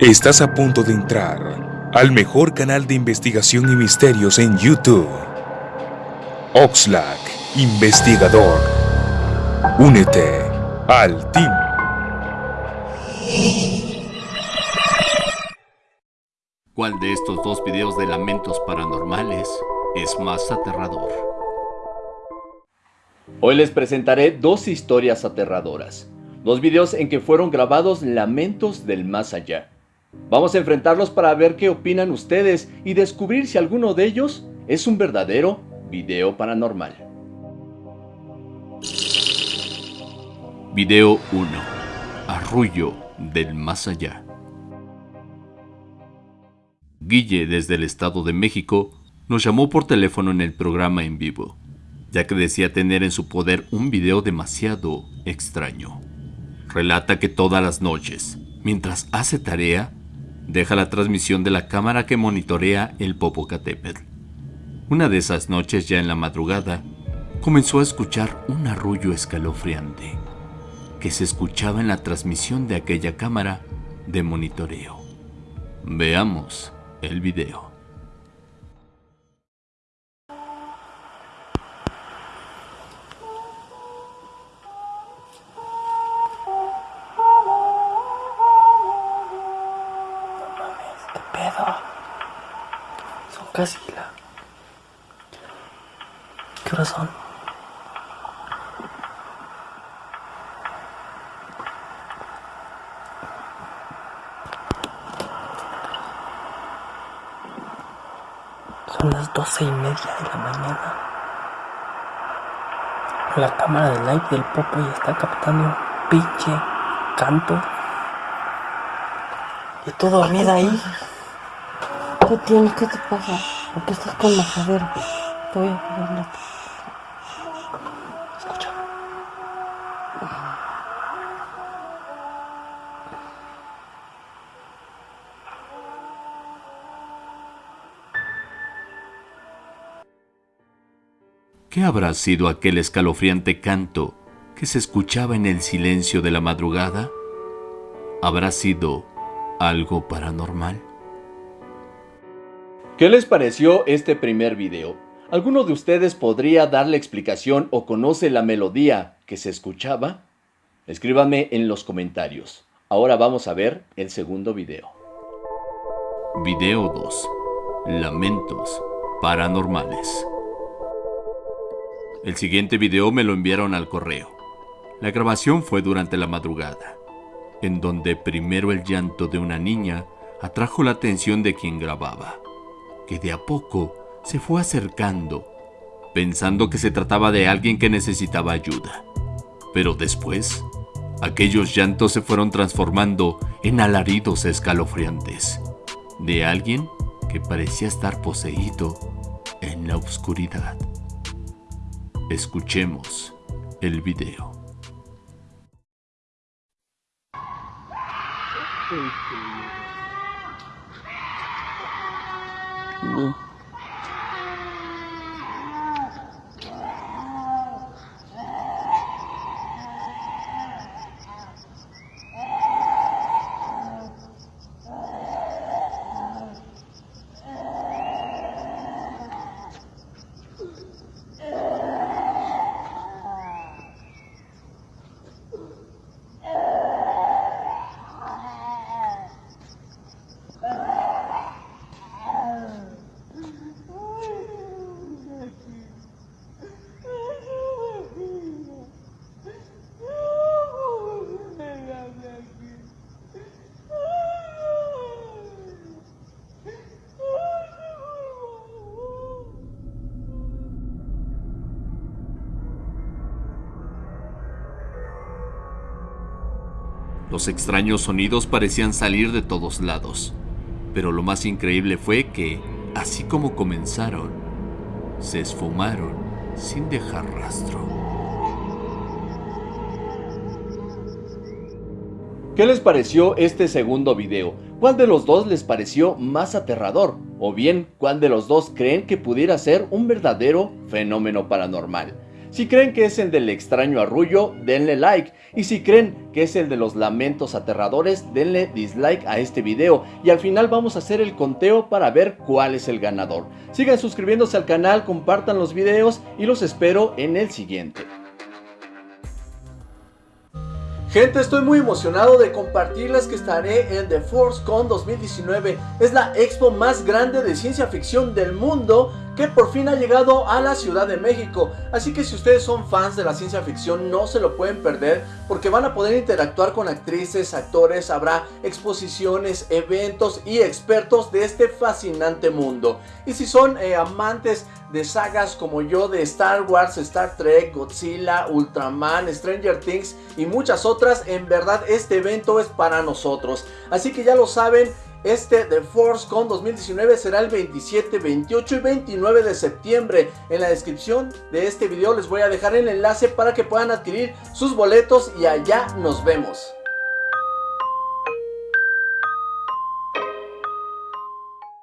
Estás a punto de entrar al mejor canal de investigación y misterios en YouTube. Oxlack, investigador. Únete al team. ¿Cuál de estos dos videos de lamentos paranormales es más aterrador? Hoy les presentaré dos historias aterradoras. Dos videos en que fueron grabados lamentos del más allá. Vamos a enfrentarlos para ver qué opinan ustedes y descubrir si alguno de ellos es un verdadero video paranormal. Video 1. Arrullo del más allá. Guille desde el Estado de México nos llamó por teléfono en el programa en vivo, ya que decía tener en su poder un video demasiado extraño. Relata que todas las noches, mientras hace tarea, deja la transmisión de la cámara que monitorea el Popocatépetl. Una de esas noches, ya en la madrugada, comenzó a escuchar un arrullo escalofriante que se escuchaba en la transmisión de aquella cámara de monitoreo. Veamos el video. Casi la... ¿Qué hora son? Son las doce y media de la mañana. La cámara de live del Popo ya está captando un pinche canto. Y todo dormida ahí. ¿Qué tienes? ¿Qué te pasa? ¿Por qué estás con majadero? Te voy a poner la... Escucha. ¿Qué habrá sido aquel escalofriante canto que se escuchaba en el silencio de la madrugada? ¿Habrá sido algo paranormal? ¿Qué les pareció este primer video? ¿Alguno de ustedes podría darle explicación o conoce la melodía que se escuchaba? Escríbanme en los comentarios. Ahora vamos a ver el segundo video. Video 2. Lamentos paranormales. El siguiente video me lo enviaron al correo. La grabación fue durante la madrugada, en donde primero el llanto de una niña atrajo la atención de quien grababa que de a poco se fue acercando, pensando que se trataba de alguien que necesitaba ayuda. Pero después, aquellos llantos se fueron transformando en alaridos escalofriantes, de alguien que parecía estar poseído en la oscuridad. Escuchemos el video. 路。Los extraños sonidos parecían salir de todos lados, pero lo más increíble fue que, así como comenzaron, se esfumaron sin dejar rastro. ¿Qué les pareció este segundo video? ¿Cuál de los dos les pareció más aterrador? O bien, ¿cuál de los dos creen que pudiera ser un verdadero fenómeno paranormal? Si creen que es el del extraño arrullo, denle like. Y si creen que es el de los lamentos aterradores, denle dislike a este video. Y al final vamos a hacer el conteo para ver cuál es el ganador. Sigan suscribiéndose al canal, compartan los videos y los espero en el siguiente. Gente, estoy muy emocionado de compartirles que estaré en The Force Con 2019. Es la expo más grande de ciencia ficción del mundo que por fin ha llegado a la Ciudad de México. Así que si ustedes son fans de la ciencia ficción no se lo pueden perder porque van a poder interactuar con actrices, actores, habrá exposiciones, eventos y expertos de este fascinante mundo. Y si son eh, amantes de sagas como yo de Star Wars, Star Trek, Godzilla, Ultraman, Stranger Things y muchas otras, en verdad este evento es para nosotros. Así que ya lo saben, este The Force Con 2019 será el 27, 28 y 29 de septiembre. En la descripción de este video les voy a dejar el enlace para que puedan adquirir sus boletos y allá nos vemos.